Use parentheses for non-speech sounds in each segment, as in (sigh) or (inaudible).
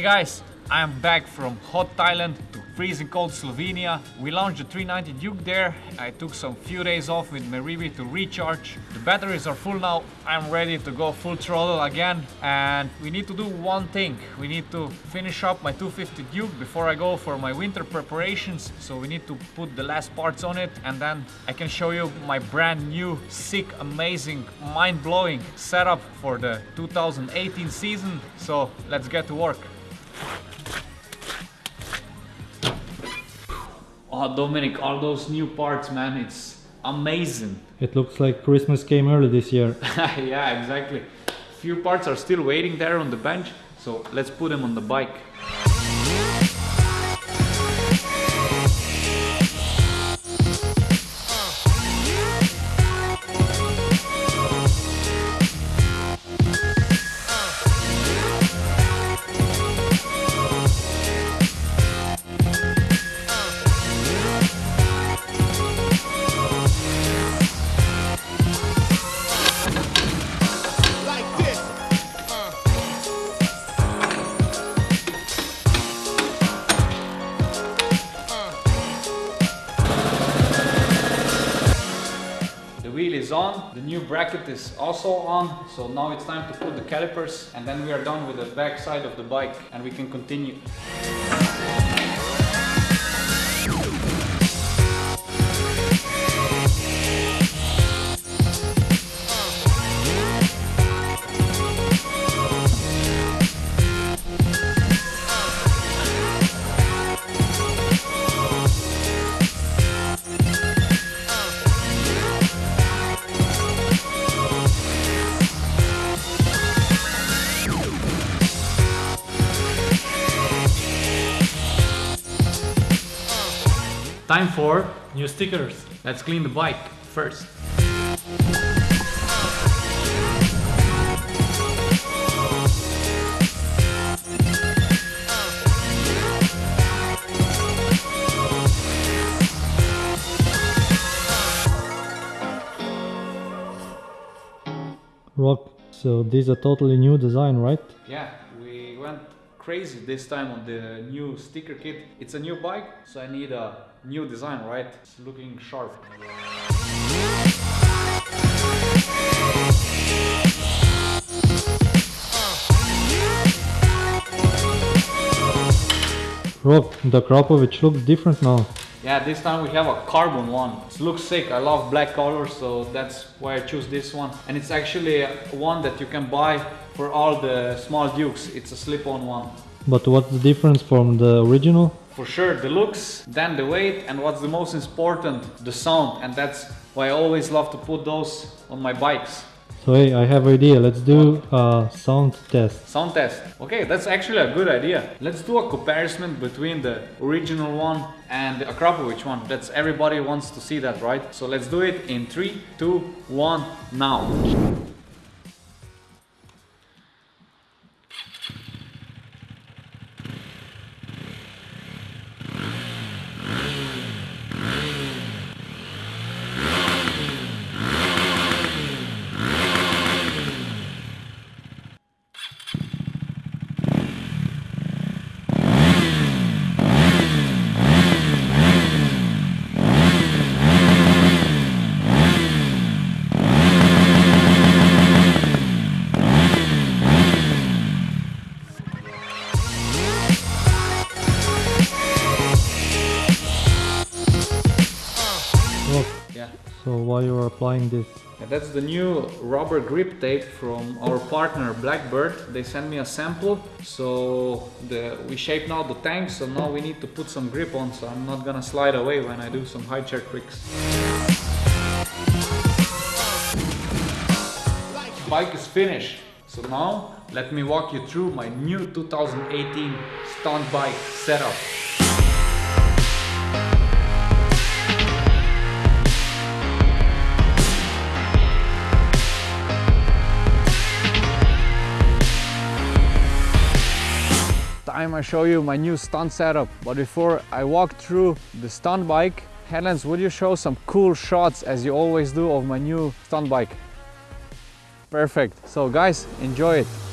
Hey guys, I am back from hot Thailand to freezing cold Slovenia. We launched the 390 Duke there. I took some few days off with Merivi to recharge. The batteries are full now. I'm ready to go full throttle again. And we need to do one thing. We need to finish up my 250 Duke before I go for my winter preparations. So we need to put the last parts on it and then I can show you my brand new, sick, amazing, mind-blowing setup for the 2018 season. So let's get to work. Oh, Dominic, all those new parts, man, it's amazing. It looks like Christmas came early this year. (laughs) yeah, exactly. Few parts are still waiting there on the bench, so let's put them on the bike. Is on, the new bracket is also on, so now it's time to put the calipers and then we are done with the back side of the bike and we can continue. Time for New stickers. let's clean the bike first. Rok. So this is a totally new design, right? Yeah, we went crazy this time on the new sticker kit. It's a new bike, so I need a new design, right? It's looking sharp. Rok, the Akrapovic looks different now. Yeah, this time we have a carbon one. It looks sick. I love black colors, so that's why I choose this one. And it's actually one that you can buy for all the small dukes. It's a slip-on one. But what's the difference from the original? For sure, the looks, then the weight, and what's the most important, the sound. And that's why I always love to put those on my bikes. So hey, I have idea. Let's do a sound test. Sound test. Okay, that's actually a good idea. Let's do a comparison between the original one and the Akrapovic one. That's everybody wants to see that, right? So let's do it in three, two, one, now. Yeah. So while you are applying this? Yeah, that's the new rubber grip tape from our partner Blackbird. They sent me a sample, so the, we shape now the tank, so now we need to put some grip on, so I'm not gonna slide away when I do some high chair tricks. Bike is finished, so now let me walk you through my new 2018 stunt bike setup. Time I show you my new stunt setup. But before I walk through the stunt bike, Headlands, would you show some cool shots as you always do of my new stunt bike? Perfect. So guys, enjoy it.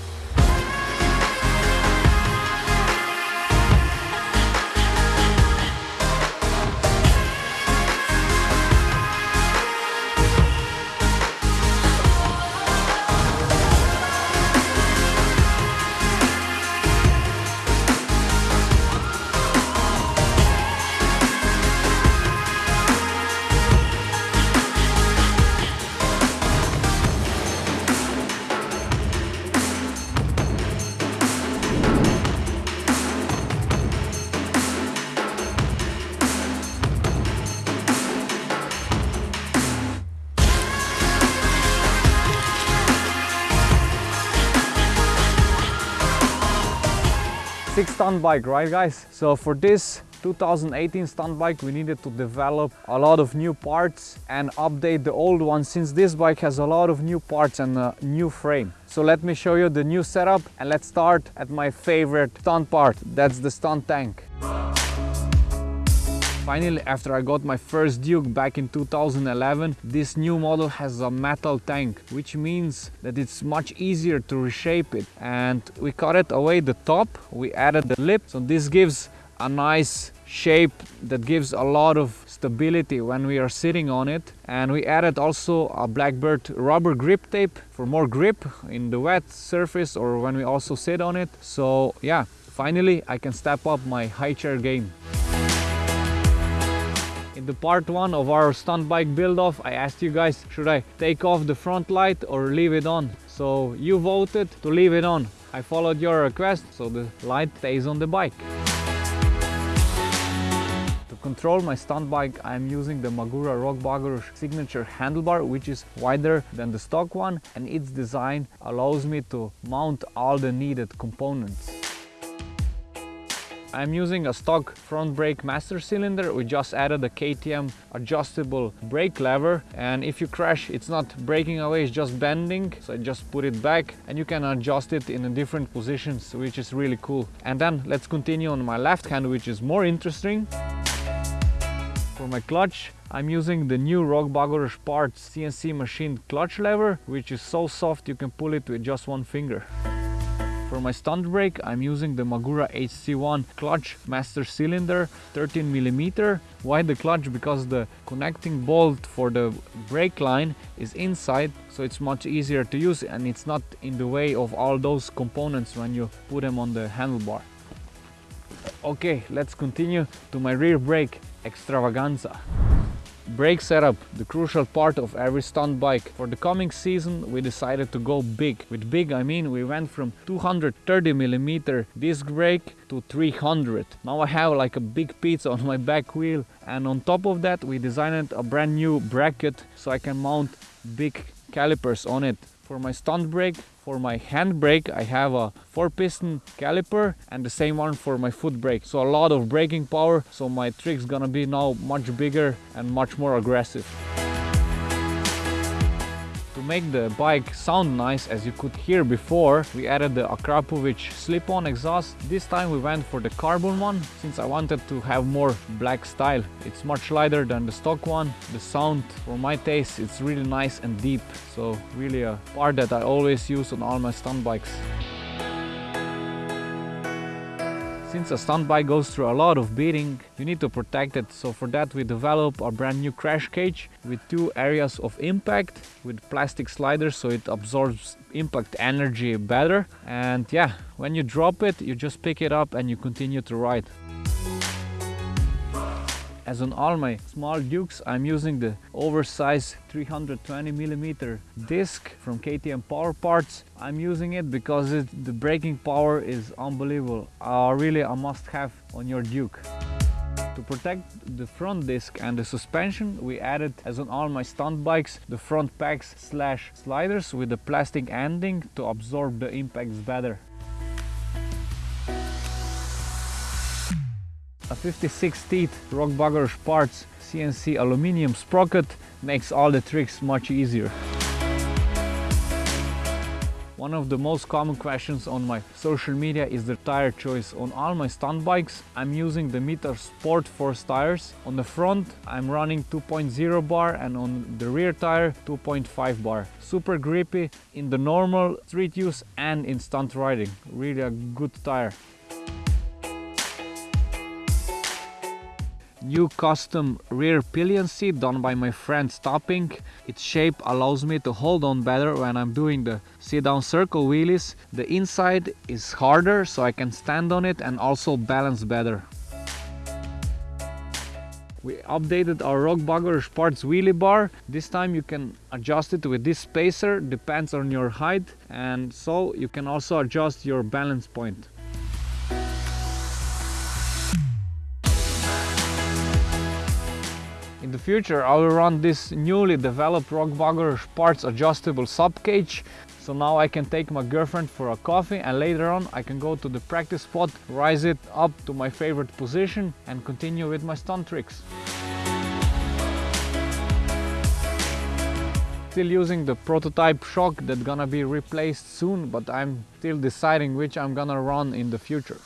2006 stunt bike, right guys? So for this 2018 stunt bike we needed to develop a lot of new parts and update the old one since this bike has a lot of new parts and a new frame. So let me show you the new setup and let's start at my favorite stunt part, that's the stunt tank. Finally, after I got my first Duke back in 2011, this new model has a metal tank, which means that it's much easier to reshape it. And we cut it away the top, we added the lip, so this gives a nice shape that gives a lot of stability when we are sitting on it. And we added also a blackbird rubber grip tape for more grip in the wet surface or when we also sit on it. So yeah finally I can step up my high chair game the part one of our stunt bike build off I asked you guys should I take off the front light or leave it on? So you voted to leave it on. I followed your request so the light stays on the bike. To control my stunt bike I'm using the Magura Rok Bagoros signature handlebar which is wider than the stock one and its design allows me to mount all the needed components. I'm using a stock front brake master cylinder. We just added a KTM adjustable brake lever and if you crash it's not breaking away, it's just bending. So I just put it back and you can adjust it in different positions which is really cool. And then let's continue on my left hand which is more interesting. For my clutch, I'm using the new Rok Bagoros Parts CNC machined clutch lever, which is so soft you can pull it with just one finger. For my stunt brake, I'm using the Magura HC1 clutch master cylinder 13mm. Why the clutch? Because the connecting bolt for the brake line is inside, so it's much easier to use and it's not in the way of all those components when you put them on the handlebar. Okay, let's continue to my rear brake extravaganza. Brake setup, the crucial part of every stunt bike. For the coming season we decided to go big. With big I mean we went from 230mm disc brake to 300. Now I have like a big pizza on my back wheel and on top of that we designed a brand new bracket so I can mount big calipers on it. For my stunt brake, for my hand brake, I have a 4 piston caliper and the same one for my foot brake. So a lot of braking power, so my trick's gonna be now much bigger and much more aggressive make the bike sound nice as you could hear before. We added the Akrapovic slip-on exhaust. This time we went for the carbon one since I wanted to have more black style. It's much lighter than the stock one. The sound for my taste it's really nice and deep. So really a part that I always use on all my stunt bikes Since a stunt bike goes through a lot of beating, you need to protect it. So for that we developed a brand new crash cage with two areas of impact with plastic sliders so it absorbs impact energy better. And yeah, when you drop it, you just pick it up and you continue to ride. As on all my small Dukes, I'm using the oversized 320 millimeter disc from KTM Power Parts. I'm using it because it, the braking power is unbelievable. Uh, really a must-have on your Duke. To protect the front disc and the suspension, we added, as on all my stunt bikes, the front packs slash sliders with the plastic ending to absorb the impacts better. 56 teeth Rok Bagoros parts CNC aluminium sprocket makes all the tricks much easier. One of the most common questions on my social media is the tire choice. On all my stunt bikes, I'm using the Mitas Sport Force tires. On the front, I'm running 2.0 bar and on the rear tire, 2.5 bar. Super grippy in the normal street use and in stunt riding. Really a good tire. New custom rear pillion seat done by my friend Stopping. Its shape allows me to hold on better when I'm doing the sit down circle wheelies. The inside is harder so I can stand on it and also balance better. We updated our Rok Bagoros Sports wheelie bar. This time you can adjust it with this spacer, depends on your height and so you can also adjust your balance point. The future I will run this newly developed Rok Bagoros parts adjustable sub cage So now I can take my girlfriend for a coffee and later on I can go to the practice spot, rise it up to my favorite position and continue with my stunt tricks. Still using the prototype shock that's gonna be replaced soon, but I'm still deciding which I'm gonna run in the future.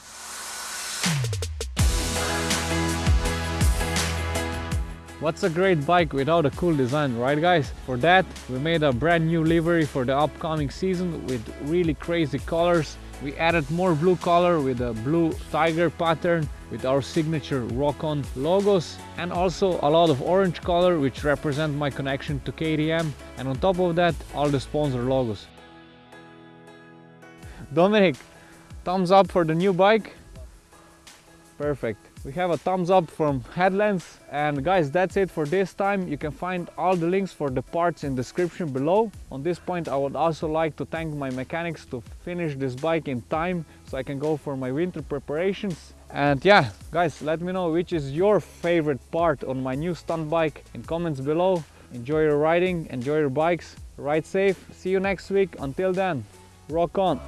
What's a great bike without a cool design, right guys? For that, we made a brand new livery for the upcoming season with really crazy colors. We added more blue color with a blue tiger pattern with our signature Rock-On logos and also a lot of orange color which represent my connection to KTM and on top of that all the sponsor logos. Dominic, thumbs up for the new bike? Perfect. We have a thumbs up from Headlands and guys that's it for this time. You can find all the links for the parts in description below. On this point I would also like to thank my mechanics to finish this bike in time so I can go for my winter preparations. And yeah, guys, let me know which is your favorite part on my new stunt bike in comments below. Enjoy your riding, enjoy your bikes, ride safe. See you next week. Until then, rock on.